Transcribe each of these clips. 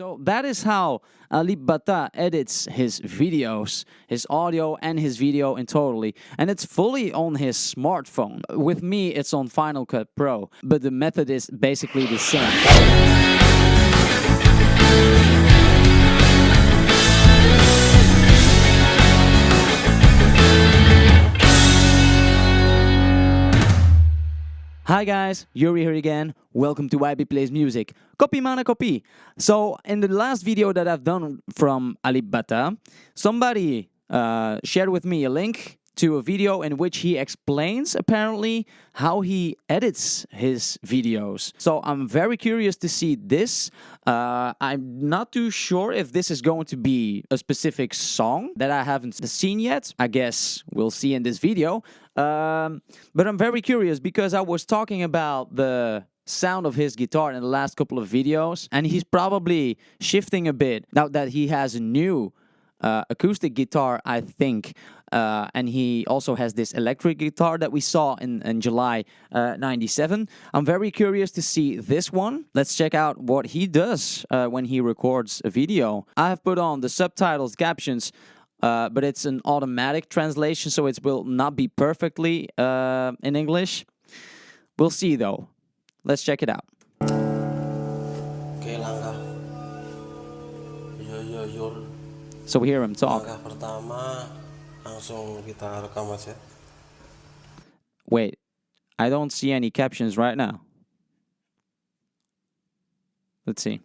So that is how Alip Ba Ta edits his videos, his audio and his video in totally. And it's fully on his smartphone. With me, it's on Final Cut Pro, but the method is basically the same. Hi guys, Yuri here again. Welcome to YB Plays Music. Copy mana copy. So in the last video that I've done from Alip Ba Ta, somebody uh, shared with me a link to a video in which he explains apparently how he edits his videos. So I'm very curious to see this. Uh, I'm not too sure if this is going to be a specific song that I haven't seen yet. I guess we'll see in this video. Um, but I'm very curious because I was talking about the sound of his guitar in the last couple of videos and he's probably shifting a bit now that he has a new uh, acoustic guitar, I think. Uh, and he also has this electric guitar that we saw in, in July uh, 97. I'm very curious to see this one. Let's check out what he does uh, when he records a video. I have put on the subtitles, captions, uh, but it's an automatic translation, so it will not be perfectly uh, in English. We'll see though. Let's check it out. So we hear him talk. Pertama Langsung kita rekam aja Wait, I don't see any captions right now. Let's see.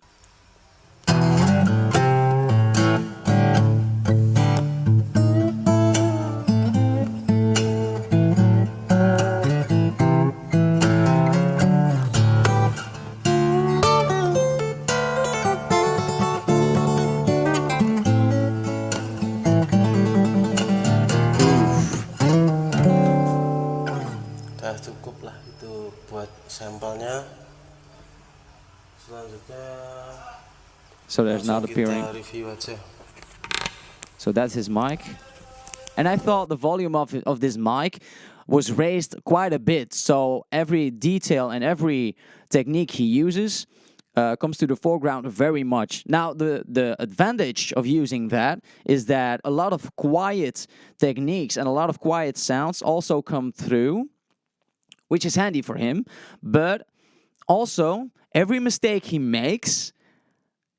Sampelnya Selanjutnya So there's not appearing. So that's his mic. And I thought the volume of of this mic was raised quite a bit. So every detail and every technique he uses uh, comes to the foreground very much. Now the the advantage of using that is that a lot of quiet techniques and a lot of quiet sounds also come through, which is handy for him. But also every mistake he makes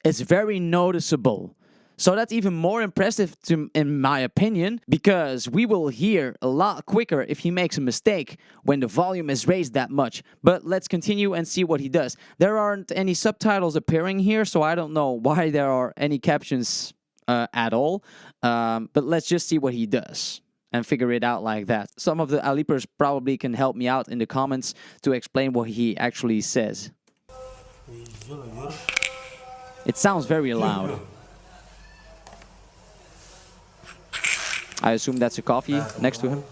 is very noticeable. So that's even more impressive to, in my opinion, because we will hear a lot quicker if he makes a mistake when the volume is raised that much. But let's continue and see what he does. There aren't any subtitles appearing here, so I don't know why there are any captions uh, at all. Um, but let's just see what he does and figure it out like that. Some of the Alipers probably can help me out in the comments to explain what he actually says. It sounds very loud. I assume that's a coffee next to him.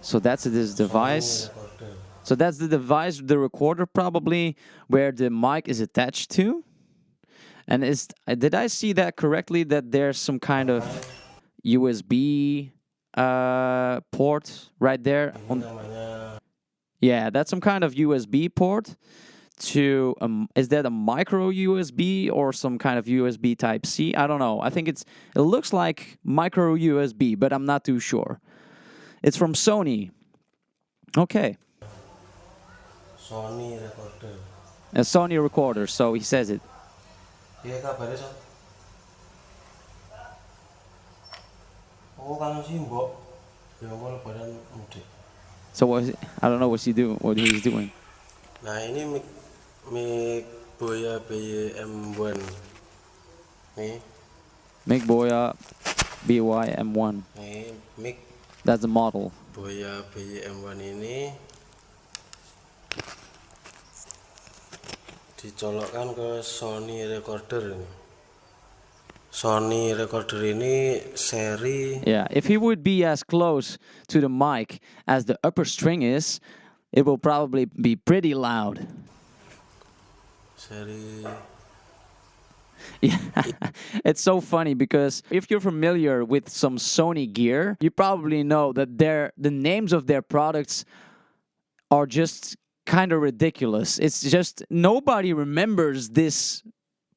So that's this device. So that's the device, the recorder probably where the mic is attached to. And is did I see that correctly? That there's some kind of USB uh, port right there. On, yeah, that's some kind of USB port to um, is that a micro USB or some kind of USB Type C? I don't know. I think it's it looks like micro USB, but I'm not too sure. It's from Sony. Okay, Sony recorder a Sony recorder. So he says it. Iya kabarnya Son Oh kangen sih mbok Ya ampun lebaran mudik So what? Is it? I don't know what he do. What he's doing. Nah ini mic mic Boya BM1 Nih, Make Boya BYM1. nih mic That's the model. Boya BM1 ini dicolokkan ke Sony recorder ini. Sony recorder ini seri Yeah, if he would be as close to the mic as the upper string is, it will probably be pretty loud. seri Yeah, it's so funny because if you're familiar with some Sony gear, you probably know that their the names of their products are just kind of ridiculous. It's just nobody remembers this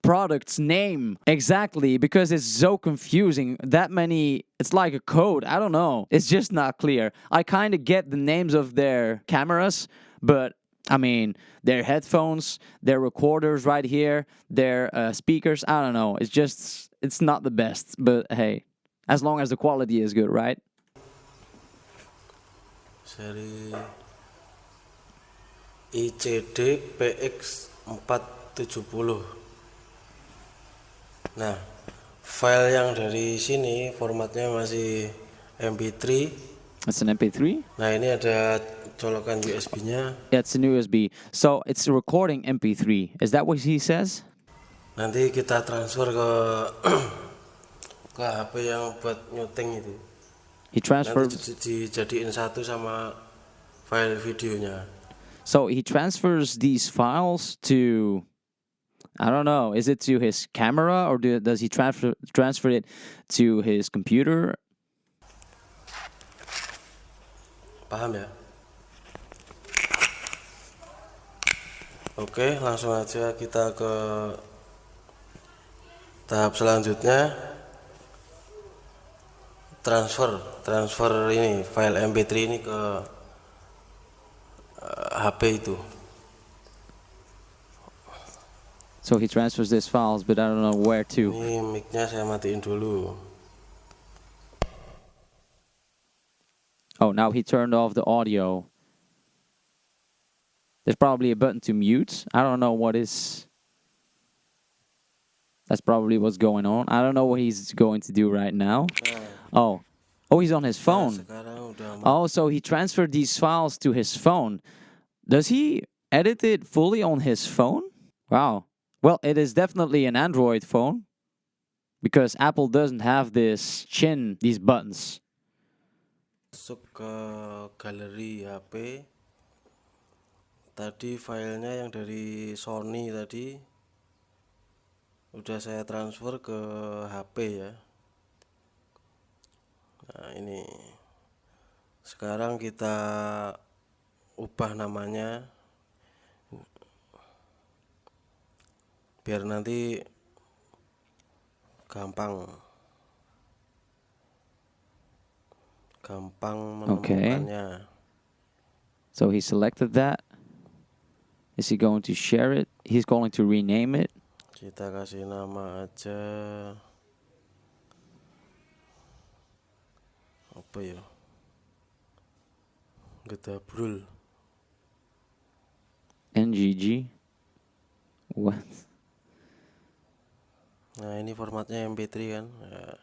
product's name exactly because it's so confusing. That many, it's like a code. I don't know. It's just not clear. I kind of get the names of their cameras, but I mean, their headphones, their recorders right here, their uh, speakers. I don't know. It's just, it's not the best. But hey, as long as the quality is good, right? seri ICD PX 470 nah file yang dari sini formatnya masih MP3 It's an MP3. nah ini ada colokan USB nya Yeah, it's an USB. So it's recording MP3. Is that what he says? nanti kita transfer ke ke HP yang buat nyuting itu He di- dijadiin satu sama file videonya So he transfers these files to. I don't know. Is it to his camera or do, does he transfer transfer it to his computer? paham ya oke langsung aja kita ke tahap selanjutnya transfer transfer ini file mp3 ini ke Uh, HP itu So he transfers these files, but I don't know where to. ini micnya saya matiin dulu Oh, now he turned off the audio. There's probably a button to mute. I don't know what is. That's probably what's going on. I don't know what he's going to do right now. Oh, oh, he's on his phone. sekarang udah mau Oh, so he transferred these files to his phone. Does he edit it fully on his phone? Wow. Well, it is definitely an Android phone because Apple doesn't have this chin, these buttons. masuk ke galeri HP tadi filenya yang dari Sony tadi udah saya transfer ke HP ya nah ini sekarang kita ubah namanya biar nanti gampang gampang menemukannya So he selected that. Is he going to share it? He's going to rename it. kita kasih nama aja apa ya Gedabrul NGG. What? nah ini formatnya MP3 kan ya,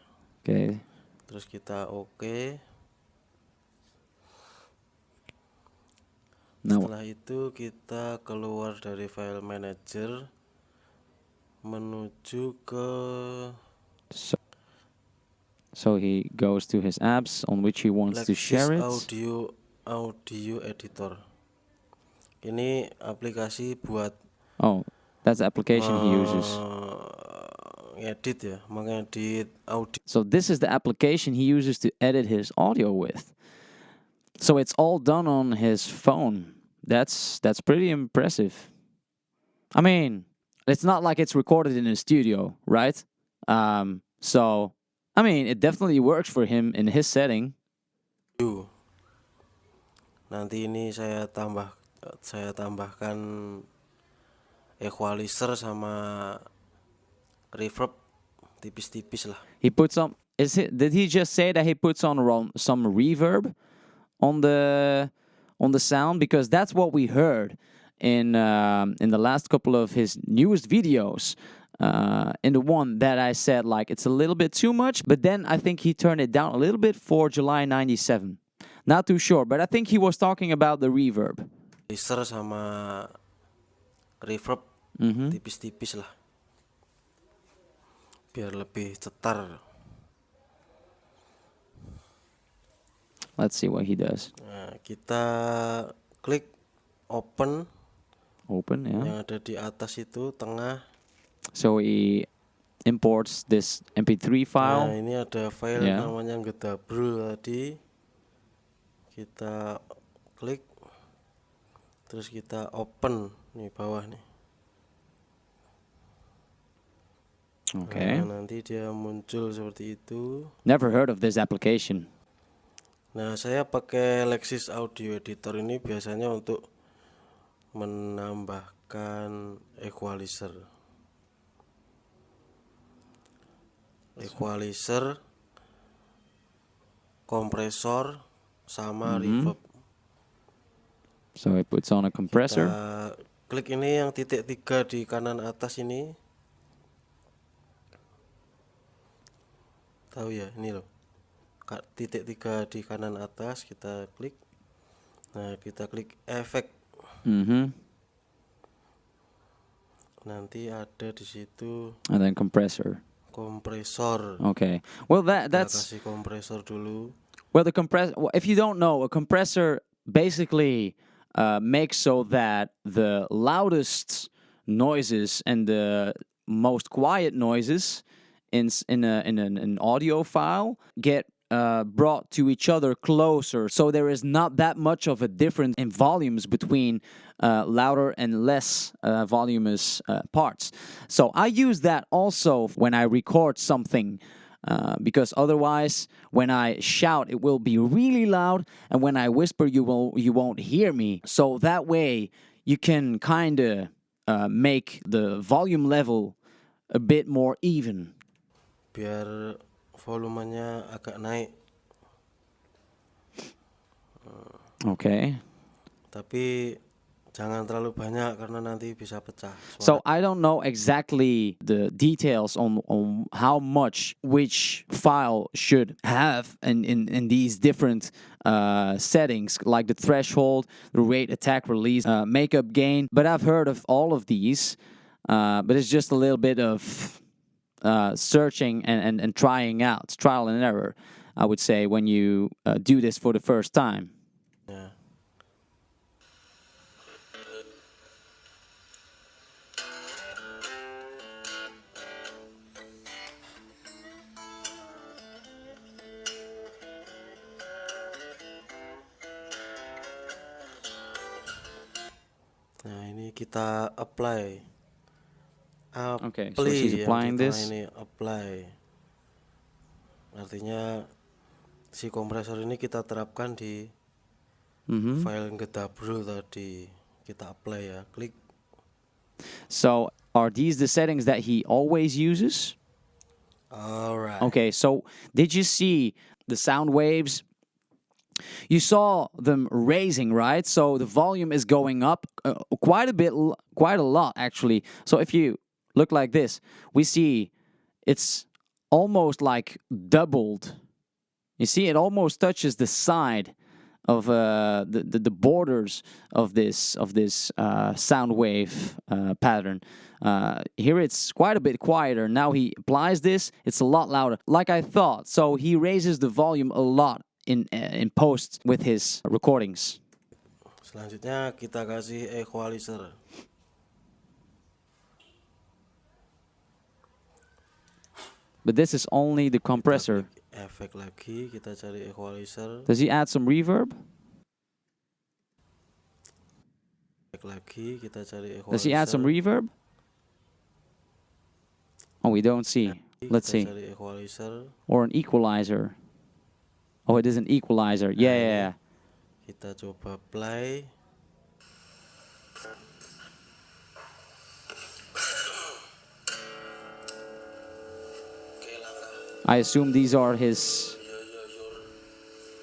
Okay. terus kita oke Now, setelah itu kita keluar dari file manager menuju ke so, he goes to his apps on which he wants to share it. audio audio editor ini aplikasi buat Oh, that's the application he uses. eh, ngedit ya mengedit audio So this is the application he uses to edit his audio with. So it's all done on his phone. That's that's pretty impressive. I mean, it's not like it's recorded in a studio, right? Um, so I mean, it definitely works for him in his setting. nanti ini saya tambah saya tambahkan equalizer sama reverb tipis-tipis lah He puts on. Is it? Did he just say that he puts on some reverb on the on the sound? Because that's what we heard in um, in the last couple of his newest videos. Uh, in the one that I said like it's a little bit too much, but then I think he turned it down a little bit for July '97. Not too sure, but I think he was talking about the reverb. equalizer sama reverb Mhm. tipis-tipis lah biar lebih cetar Let's see what he does. nah, kita klik open Open, yeah. yang ada di atas itu tengah So he imports this MP3 Nah, file. ini ada file Ya. namanya Gedabrul tadi. Kita klik. terus kita open nih bawah nih Okay. Nah, nanti dia muncul seperti itu Never heard of this application. Nah, saya pakai Lexis Audio Editor ini biasanya untuk menambahkan equalizer. Equalizer, kompresor, sama reverb. So it puts on a compressor. Kita klik ini yang titik tiga di kanan atas ini. Tahu ya, ini loh. Titik tiga di kanan atas kita klik. Nah, kita klik efek. hmm Nanti ada di situ And then compressor. Kompresor. Okay. Well, that Kita that's kasih kompresor dulu. well the compress. well, If you don't know, a compressor basically uh, makes so that the loudest noises and the most quiet noises in in a, in an, an audio file get uh, brought to each other closer, so there is not that much of a difference in volumes between uh, louder and less uh, voluminous uh, parts. So I use that also when I record something. Uh, because otherwise, when I shout, it will be really loud, and when I whisper, you will you won't hear me. So that way, you can kind of make the volume level a bit more even. Biar volumenya agak naik. Okay. Tapi jangan terlalu banyak karena nanti bisa pecah. suara. So I don't know exactly the details on, on how much which file should have in, in, in these different uh, settings, like the threshold, the rate, attack, release, uh, makeup gain. But I've heard of all of these. Uh, but it's just a little bit of uh, searching and, and, and trying out, trial and error, I would say, when you uh, do this for the first time. Ya. Nah ini kita apply. Okay, so Apply she's applying this. Ini apply. Artinya si kompresor ini kita terapkan di hmm file yang gedabrul tadi kita apply ya klik So are these the settings that he always uses? alright Okay, so did you see the sound waves? You saw them raising, right? So the volume is going up uh, quite a bit, quite a lot actually. So if you look like this, we see it's almost like doubled. You see, it almost touches the side of uh, the, the the borders of this of this uh, sound wave uh, pattern. Uh, here it's quite a bit quieter. Now he applies this; it's a lot louder, like I thought. So he raises the volume a lot in uh, in post with his recordings. selanjutnya kita kasih equalizer But this is only the compressor. efek lagi kita cari equalizer Does he add some reverb? efek lagi kita cari equalizer Does he add some reverb? Oh, we don't see. Let's see. Or an equalizer. Oh, it is an equalizer. Yeah, yeah, yeah. kita coba play I assume these are his.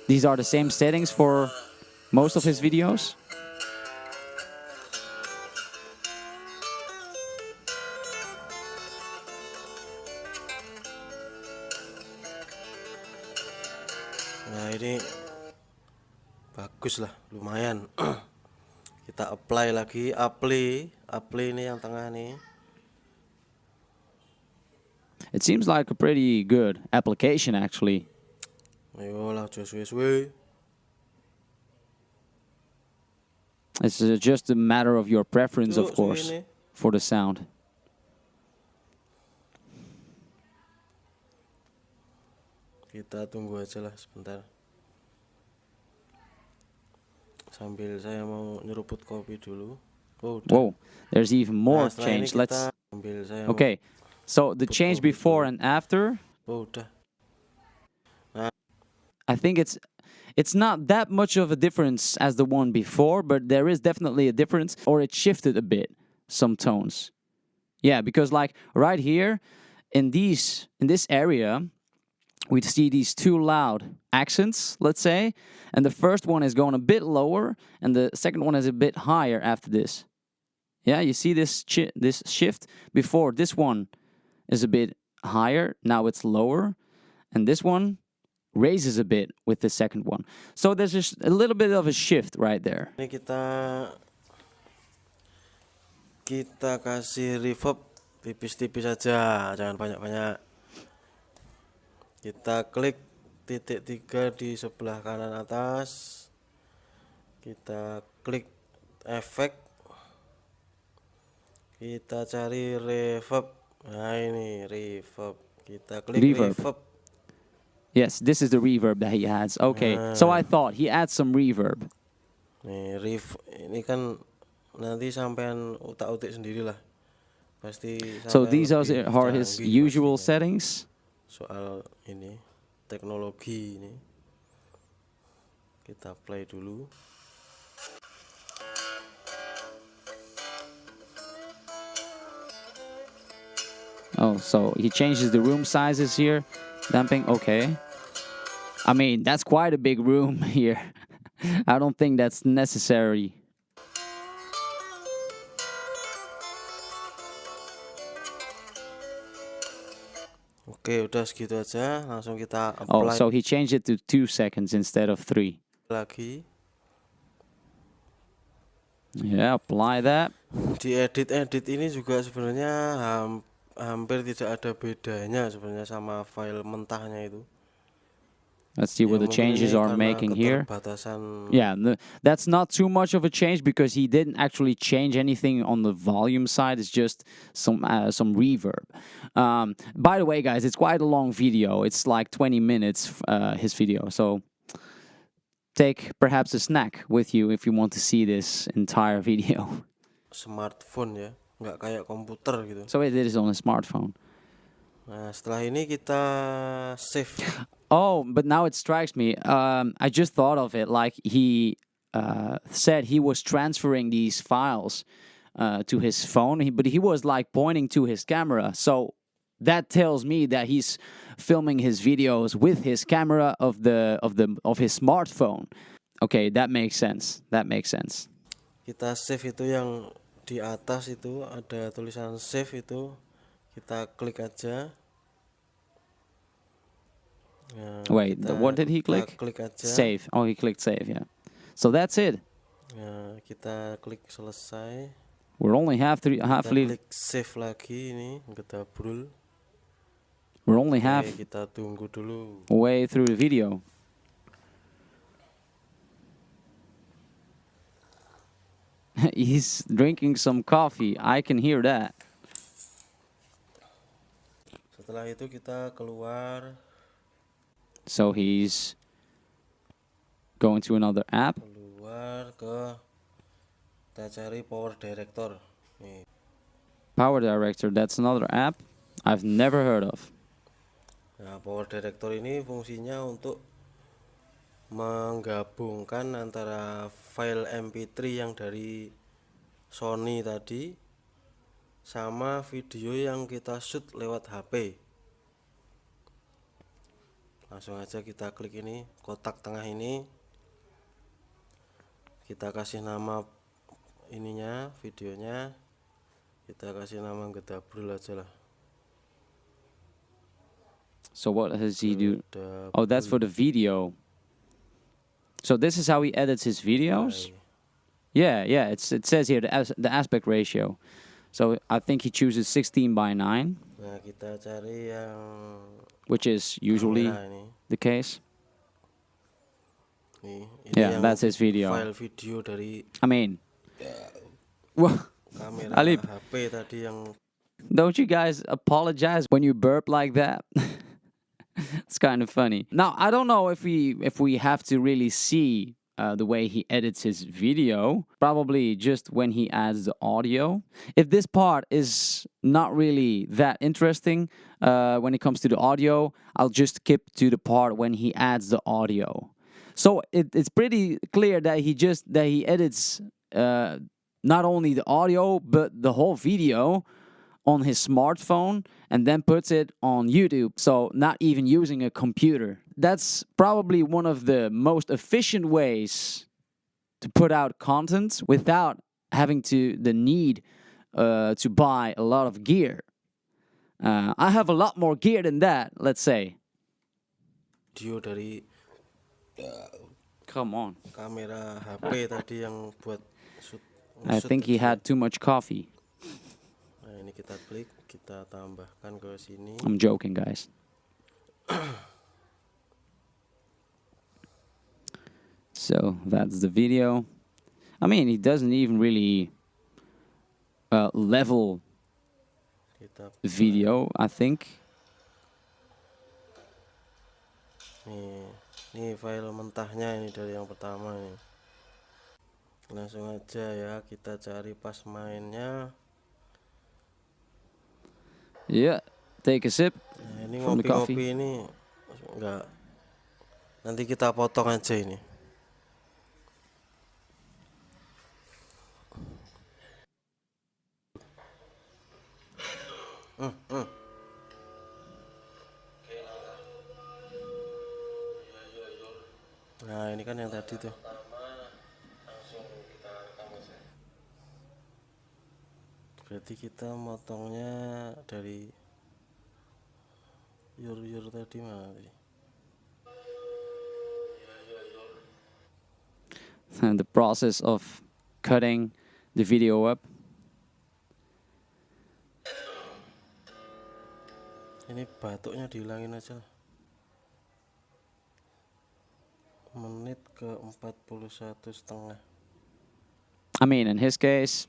These are the same settings for most of his videos. nah ini bagus lah lumayan kita apply lagi apply apply ini yang tengah nih It seems like a pretty good application, actually. ayo lah suwe-suwe It's just a matter of your preference, of course, for the sound. kita tunggu aja lah sebentar sambil saya mau nyeruput kopi dulu oh. Whoa, there's even more Nah, change. Let's. sambil saya mau- Okay, so the change before and after. I think it's it's not that much of a difference as the one before, but there is definitely a difference, or it shifted a bit some tones. Yeah, because like right here in these in this area, we see these two loud accents, let's say, and the first one is going a bit lower, and the second one is a bit higher after this. Yeah, you see this this shift before this one is a bit higher, now it's lower, and this one raises a bit with the second one. So there's just a little bit of a shift right there. ini kita kita kasih reverb tipis-tipis saja jangan banyak-banyak. Kita klik titik tiga di sebelah kanan atas. Kita klik efek. Kita cari reverb nah ini reverb kita klik Reverb. reverb Yes, this is the reverb that he adds. Okay, ah. so I thought he adds some reverb. nih rev ini kan nanti sampean utak-utik sendirilah pasti So these are, are his usual pastinya. settings. soal ini teknologi ini kita play dulu Oh, so he changes the room sizes here. Damping, okay. I mean, that's quite a big room here. I don't think that's necessary. oke udah segitu aja langsung kita apply. Oh, so he changed it to two seconds instead of three. lagi Yeah, apply that. di edit edit ini juga sebenarnya ham- hampir tidak ada bedanya sebenarnya sama file mentahnya itu Let's see what the changes are making here. Yeah, the, that's not too much of a change because he didn't actually change anything on the volume side. It's just some uh, some reverb. Um, by the way, guys, it's quite a long video. It's like 20 minutes. Uh, his video, so take perhaps a snack with you if you want to see this entire video. smartphone ya nggak kayak komputer gitu So it is on a smartphone. nah setelah ini kita save Oh, but now it strikes me. Um, I just thought of it. Like he uh, said, he was transferring these files uh, to his phone, he- but he was like pointing to his camera. So that tells me that he's filming his videos with his camera of the of the of his smartphone. Okay, that makes sense. That makes sense. kita save itu yang di atas itu ada tulisan save itu kita klik aja Nah, Wait, kita- what did he kita click? klik aja Save. Oh, he clicked save. Yeah. So that's it. Nah, kita klik selesai We're only half three, kita halfly. klik save lagi ini gedabrul We're only half Oke, kita tunggu dulu way through the video. He's drinking some coffee. I can hear that. setelah itu kita keluar So he's going to another app. keluar ke kita cari power director nih Power Director, that's another app I've never heard of. Nah, Power Director ini fungsinya untuk menggabungkan antara file MP3 yang dari Sony tadi sama video yang kita shoot lewat HP. Langsung aja kita klik ini, kotak tengah ini. Kita kasih nama ininya, videonya. Kita kasih nama gedabrul aja lah. So what does he do? Oh, that's for the video. So this is how he edits his videos. Yeah, yeah. It's it says here the as, the aspect ratio. So I think he chooses 16 by 9, Nah, kita cari yang which is usually the case. Ini Yeah, that's his video. File video dari I mean, well, Alip. HP tadi yang don't you guys apologize when you burp like that? it's kind of funny. Now I don't know if we if we have to really see uh, the way he edits his video, probably just when he adds the audio. If this part is not really that interesting uh, when it comes to the audio, I'll just skip to the part when he adds the audio. So it, it's pretty clear that he just that he edits uh, not only the audio but the whole video on his smartphone and then puts it on YouTube. So not even using a computer. That's probably one of the most efficient ways to put out content without having to the need uh, to buy a lot of gear. Uh, I have a lot more gear than that, let's say. dari Come on. kamera HP tadi yang buat shoot I think he had too much coffee. Kita klik, kita tambahkan ke sini. I'm joking, guys. so that's the video. I mean, he doesn't even really uh, level video, I think. nih, nih file mentahnya ini dari yang pertama nih. Langsung aja ya, kita cari pas mainnya. Yeah, take a sip. Nah, ini ngopi-ngopi ini enggak. Nanti kita potong aja ini. Hmm, hmm. Nah ini kan yang tadi tuh Berarti kita motongnya dari Yur-yur tadi mana tadi? And the process of cutting the video up. Ini batuknya dihilangin aja lah. Menit ke 41 setengah. I mean, in his case,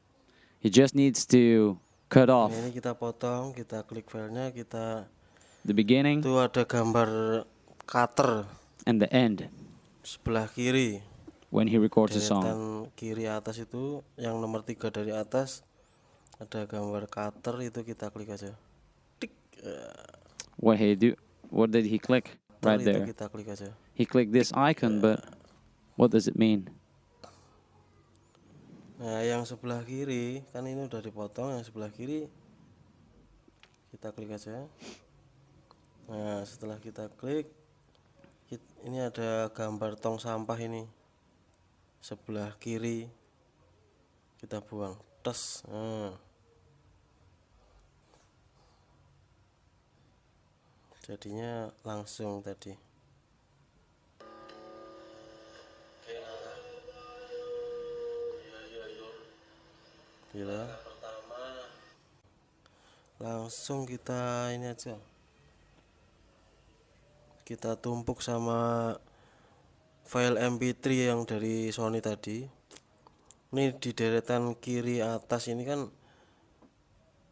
he just needs to cut off ini kita potong, kita klik filenya, kita the beginning itu ada gambar cutter and the end sebelah kiri. when he records a song. Kiri atas itu yang nomor tiga dari atas ada gambar cutter itu kita klik aja. Tik. eh, What he do? What did he click? Right there. kita klik aja. He clicked this icon, but what does it mean? Nah, yang sebelah kiri kan ini udah dipotong, yang sebelah kiri kita klik aja. Nah, setelah kita klik ini ada gambar tong sampah ini. Sebelah kiri kita buang. Tes. Nah. Jadinya langsung tadi. Gila. Langsung kita ini aja. Kita tumpuk sama file MP3 yang dari Sony tadi. Ini di deretan kiri atas ini kan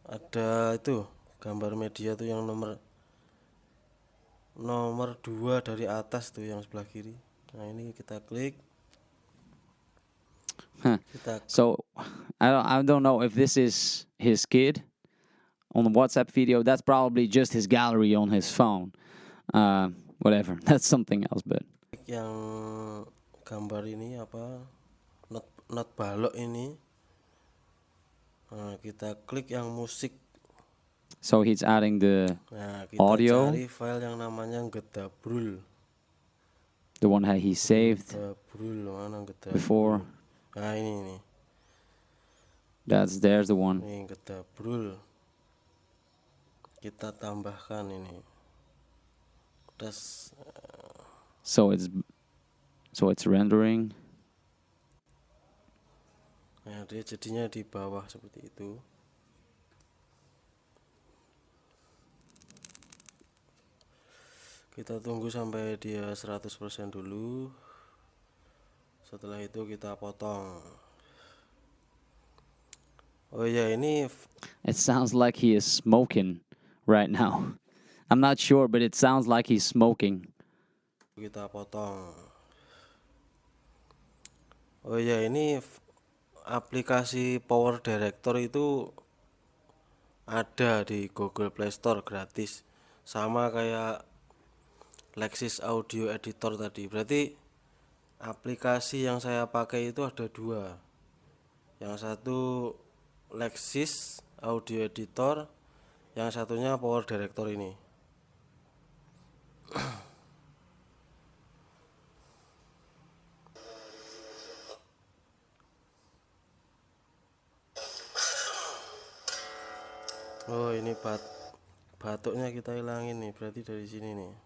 ada itu gambar media tuh yang nomor nomor dua dari atas tuh yang sebelah kiri. Nah, ini kita klik. Huh. So I don't, I don't know if this is his kid on the WhatsApp video. That's probably just his gallery on his phone. Uh, whatever. That's something else. But yang gambar ini apa not not balok ini nah, kita klik yang musik so he's adding the nah kita Audio. cari file yang namanya gedabrul the one that he saved gedabrul mana gedabrul before. Nah ini nih That's there's the one. nih gedabrul kita tambahkan ini. Tes So it's so it's rendering. nah dia jadinya di bawah seperti itu. Kita tunggu sampai dia 100% dulu setelah itu kita potong oh ya ini It sounds like he is smoking right now. I'm not sure, but it sounds like he's smoking. kita potong oh ya ini aplikasi Power Director itu ada di Google Play Store gratis sama kayak Lexis Audio Editor tadi berarti aplikasi yang saya pakai itu ada dua. Yang satu Lexis Audio Editor yang satunya Power Director ini. Oh ini bat batuknya kita hilangin nih berarti dari sini nih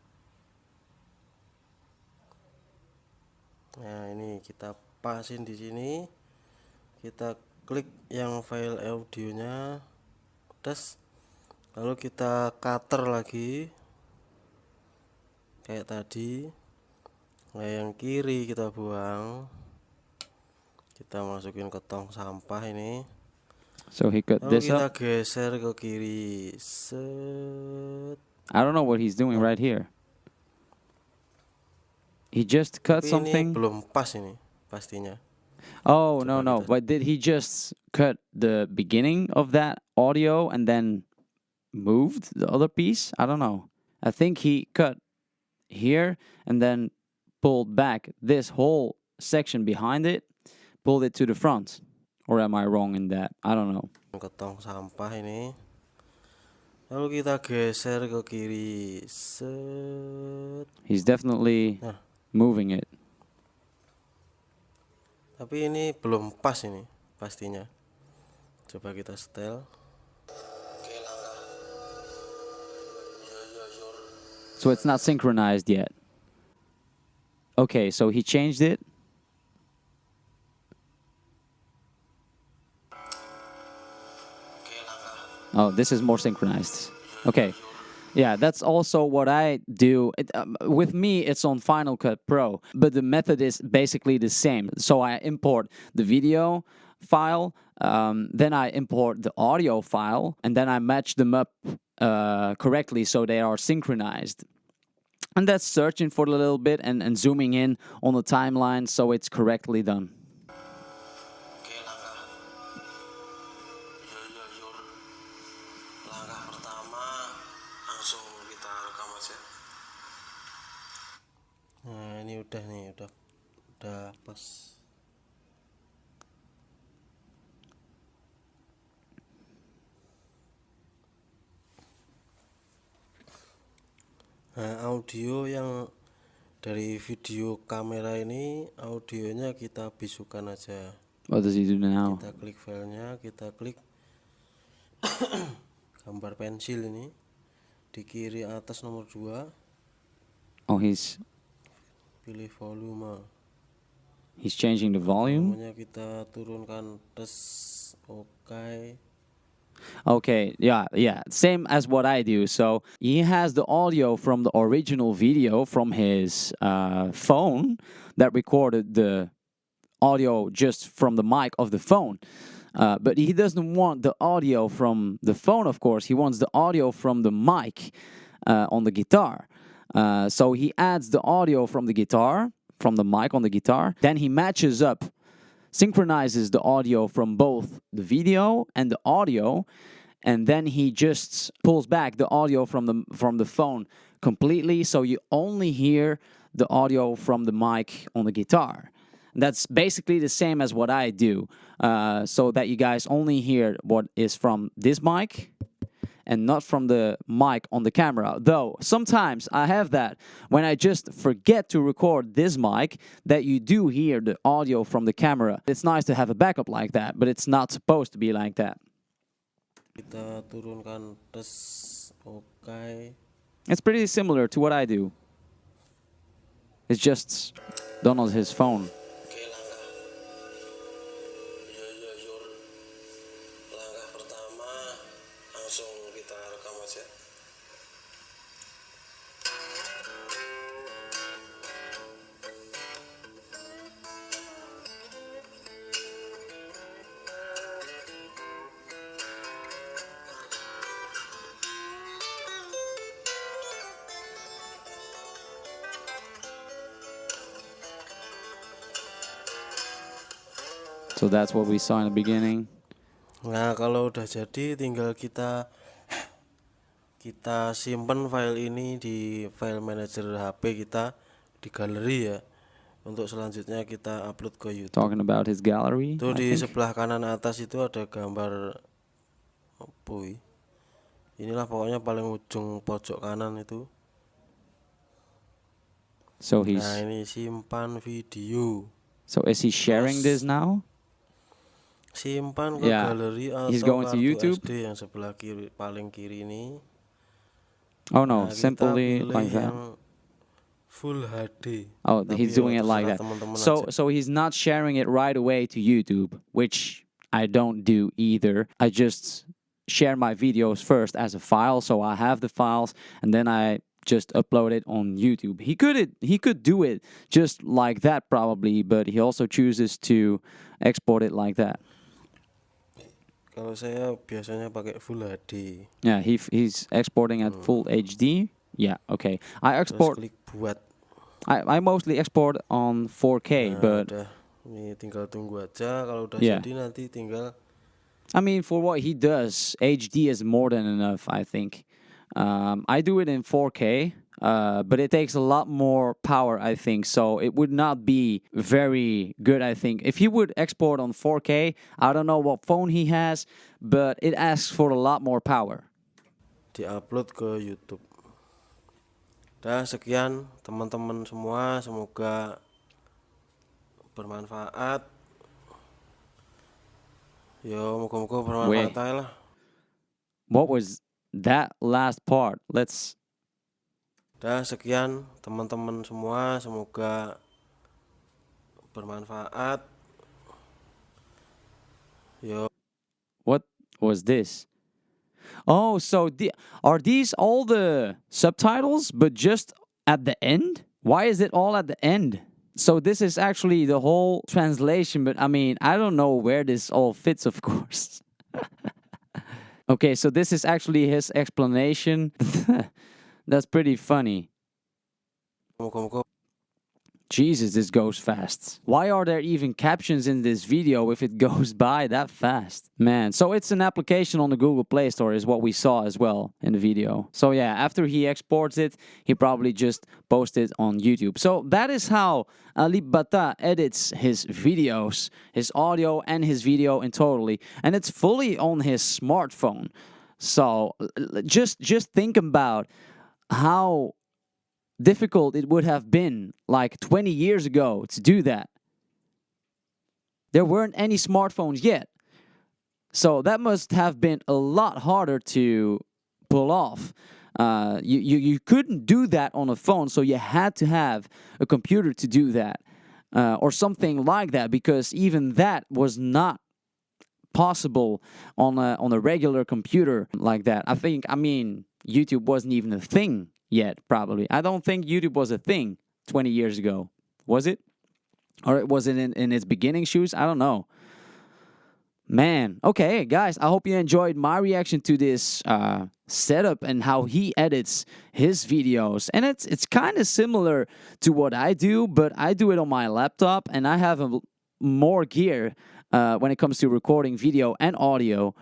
Nah ini kita pasin di sini. Kita klik yang file audionya tes lalu kita cutter lagi kayak tadi. Nah yang kiri kita buang. Kita masukin ke tong sampah ini. So he cut lalu this kita up. geser ke kiri. Set. I don't know what he's doing right here. He just cut Tapi ini something. belum pas ini pastinya Oh no Coba no! kita- But did he just cut the beginning of that audio and then moved the other piece? I don't know. I think he cut here and then pulled back this whole section behind it, pulled it to the front. Or am I wrong in that? I don't know. ke tong sampah ini lalu kita geser ke kiri set He's definitely Nah. Moving it. tapi ini belum pas ini pastinya coba kita setel So it's not synchronized yet. Okay, so he changed it. Oh, this is more synchronized. Okay. Yeah, that's also what I do. It, um, with me, it's on Final Cut Pro, but the method is basically the same. So I import the video file, um, then I import the audio file, and then I match them up uh, correctly so they are synchronized. And that's searching for a little bit and, and zooming in on the timeline so it's correctly done. Nih Udah Udah pas. Nah audio yang dari video kamera ini audionya kita bisukan aja. What does he do now? kita klik filenya kita klik gambar pensil ini di kiri atas nomor 2 Oh, he's pilih volume he's changing the volume. volumenya kita turunkan tes oke Okay, yeah, yeah, same as what I do. So he has the audio from the original video from his uh, phone that recorded the audio just from the mic of the phone. Uh, but he doesn't want the audio from the phone, of course. He wants the audio from the mic uh, on the guitar. Uh, so he adds the audio from the guitar, from the mic on the guitar. Then he matches up synchronizes the audio from both the video and the audio. And then he just pulls back the audio from the from the phone completely. So you only hear the audio from the mic on the guitar. That's basically the same as what I do. Uh, so that you guys only hear what is from this mic and not from the mic on the camera. Though sometimes I have that when I just forget to record this mic that you do hear the audio from the camera. It's nice to have a backup like that, but it's not supposed to be like that. kita turunkan tes oke It's pretty similar to what I do. It's just on his phone. So that's what we saw in the beginning. Nah, kalau udah jadi tinggal kita kita simpen file ini di file manager HP kita di galeri ya. Untuk selanjutnya kita upload ke YouTube. Talking about his gallery. Itu I di think. sebelah kanan atas itu ada gambar ini? Inilah pokoknya paling ujung pojok kanan itu. So he's Nah, ini simpan video. so is he sharing this now? Simpan ke Yeah, galeri atau he's going to YouTube. SD yang sebelah kiri paling kiri ini. Oh no, Nah, simply like that. full HD. Oh, Tapi he's doing it like that. teman-teman So aja. so he's not sharing it right away to YouTube, which I don't do either. I just share my videos first as a file, so I have the files, and then I just upload it on YouTube. He could it he could do it just like that probably, but he also chooses to export it like that. Kalau saya biasanya pakai full HD. Yeah, he he's exporting at full HD. Yeah, okay. I Terus export klik buat. I, I mostly export on 4K, Nah, but udah ini tinggal tunggu aja kalau udah Yeah. jadi nanti tinggal I mean, for what he does, HD is more than enough, I think. Um, I do it in 4K, uh, but it takes a lot more power, I think. So it would not be very good, I think. If he would export on 4K, I don't know what phone he has, but it asks for a lot more power. diupload ke YouTube. Dah sekian teman-teman semua, semoga bermanfaat. Yo, moga-moga bermanfaat lah. What was that last part? Let's. Dah sekian teman-teman semua, semoga bermanfaat. Yo, What was this? Oh, so the, are these all the subtitles, but just at the end? Why is it all at the end? So this is actually the whole translation, but I mean, I don't know where this all fits, of course. okay, so this is actually his explanation. That's pretty funny. moga-moga Jesus, this goes fast. Why are there even captions in this video if it goes by that fast? Man, so it's an application on the Google Play Store, is what we saw as well in the video. So, yeah, after he exports it, he probably just posts it on YouTube. So, that is how Alip Ba Ta edits his videos, his audio and his video in totally. And it's fully on his smartphone. So, just just think about how difficult it would have been like 20 years ago to do that. There weren't any smartphones yet. So that must have been a lot harder to pull off. Uh, you, you, you couldn't do that on a phone, so you had to have a computer to do that uh, or something like that because even that was not possible on a, on a regular computer like that. I think, I mean, YouTube wasn't even a thing yet, probably. I don't think YouTube was a thing 20 years ago. Was it? Or it was it in, in its beginning shoes? I don't know. Man, okay, guys, I hope you enjoyed my reaction to this uh, setup and how he edits his videos. And it's it's kind of similar to what I do, but I do it on my laptop and I have a, more gear uh, when it comes to recording video and audio.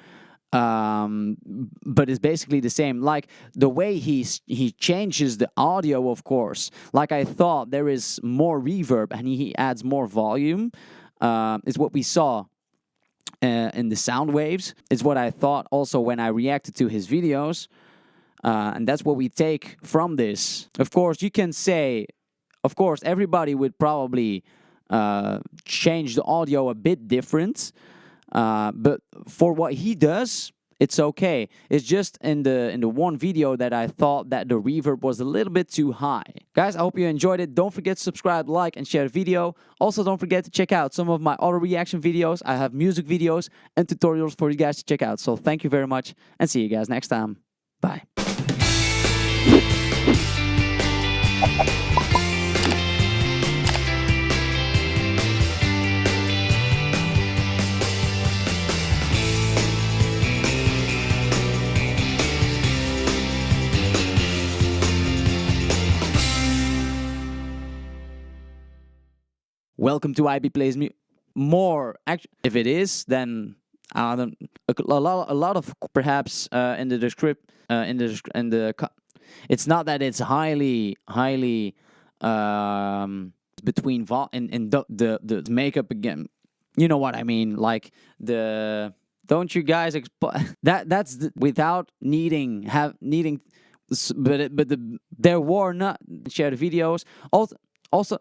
Um, but it's basically the same. Like the way he he changes the audio, of course. Like I thought, there is more reverb and he adds more volume. Uh, is what we saw uh, in the sound waves. Is what I thought also when I reacted to his videos. Uh, and that's what we take from this. Of course, you can say, of course, everybody would probably uh, change the audio a bit different. Uh, but for what he does, it's okay. It's just in the in the one video that I thought that the reverb was a little bit too high. Guys, I hope you enjoyed it. Don't forget to subscribe, like, and share the video. Also, don't forget to check out some of my other reaction videos. I have music videos and tutorials for you guys to check out. So thank you very much and see you guys next time. Bye. Welcome to IB Plays Mu- more. If it is, then I don't. A, a lot, a lot of perhaps uh, in the descript, uh, in the in the. It's not that it's highly, highly um, between vol and the, the the makeup again. You know what I mean? Like the. Don't you guys that that's the, without needing have needing but it, but the there were not share the videos also also